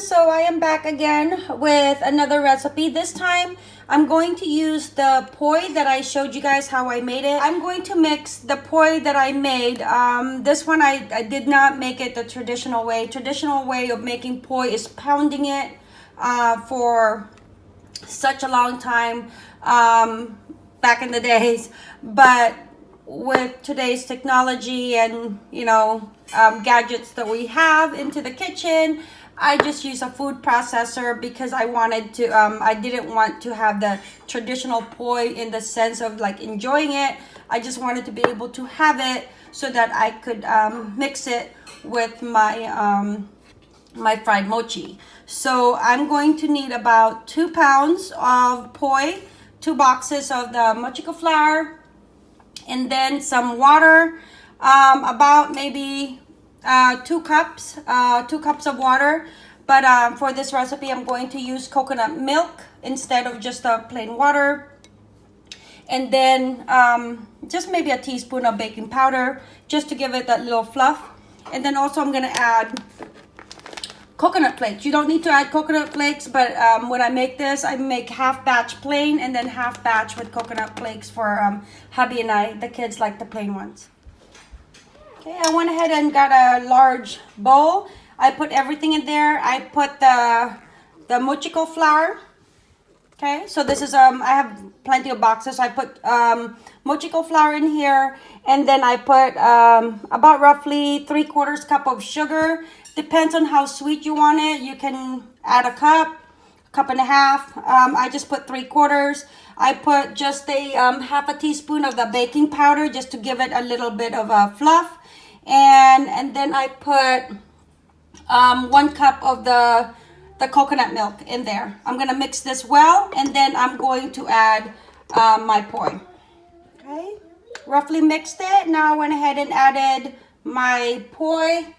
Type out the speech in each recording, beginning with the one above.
so i am back again with another recipe. This time i'm going to use the poi that i showed you guys how i made it. I'm going to mix the poi that i made. Um, this one I, I did not make it the traditional way. Traditional way of making poi is pounding it uh, for such a long time um, back in the days. But with today's technology and you know um, gadgets that we have into the kitchen I just use a food processor because I wanted to, um, I didn't want to have the traditional poi in the sense of like enjoying it. I just wanted to be able to have it so that I could um, mix it with my, um, my fried mochi. So I'm going to need about two pounds of poi, two boxes of the mochiko flour, and then some water, um, about maybe uh, two cups, uh, two cups of water. But um, for this recipe, I'm going to use coconut milk instead of just a plain water. And then um, just maybe a teaspoon of baking powder just to give it that little fluff. And then also I'm going to add coconut flakes. You don't need to add coconut flakes, but um, when I make this, I make half batch plain and then half batch with coconut flakes for um, hubby and I. The kids like the plain ones. Okay, I went ahead and got a large bowl. I put everything in there. I put the the mochiko flour. Okay, so this is um I have plenty of boxes. I put um mochiko flour in here, and then I put um about roughly three quarters cup of sugar. Depends on how sweet you want it. You can add a cup, cup and a half. Um, I just put three quarters. I put just a um, half a teaspoon of the baking powder just to give it a little bit of a fluff and and then I put um, one cup of the the coconut milk in there. I'm gonna mix this well and then I'm going to add um, my poi. Okay, roughly mixed it. Now I went ahead and added my poi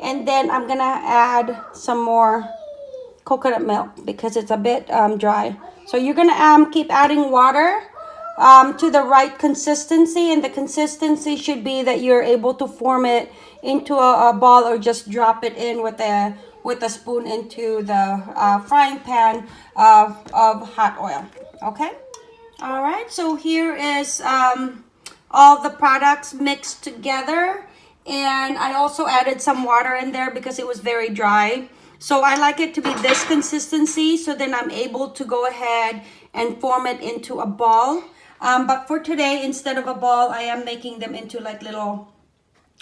and then I'm gonna add some more coconut milk because it's a bit um, dry. So you're gonna um, keep adding water um, to the right consistency and the consistency should be that you're able to form it into a, a ball or just drop it in with a with a spoon into the uh, frying pan of, of hot oil okay? All right so here is um, all the products mixed together and I also added some water in there because it was very dry. So I like it to be this consistency so then I'm able to go ahead and form it into a ball um, but for today, instead of a ball, I am making them into like little,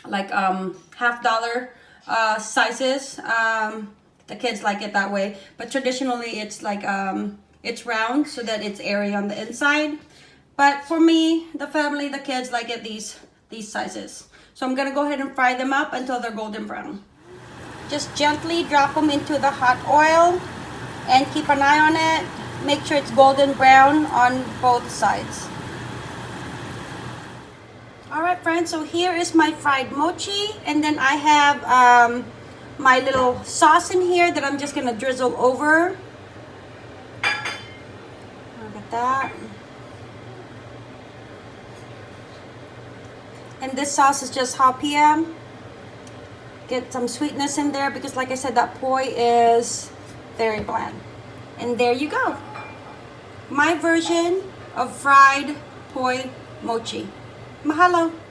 like um, half dollar uh, sizes. Um, the kids like it that way. But traditionally, it's like, um, it's round so that it's airy on the inside. But for me, the family, the kids like it these, these sizes. So I'm gonna go ahead and fry them up until they're golden brown. Just gently drop them into the hot oil and keep an eye on it. Make sure it's golden brown on both sides. All right, friends, so here is my fried mochi. And then I have um, my little sauce in here that I'm just gonna drizzle over. Look at that. And this sauce is just haupia. Get some sweetness in there because like I said, that poi is very bland. And there you go. My version of fried poi mochi. Mahalo!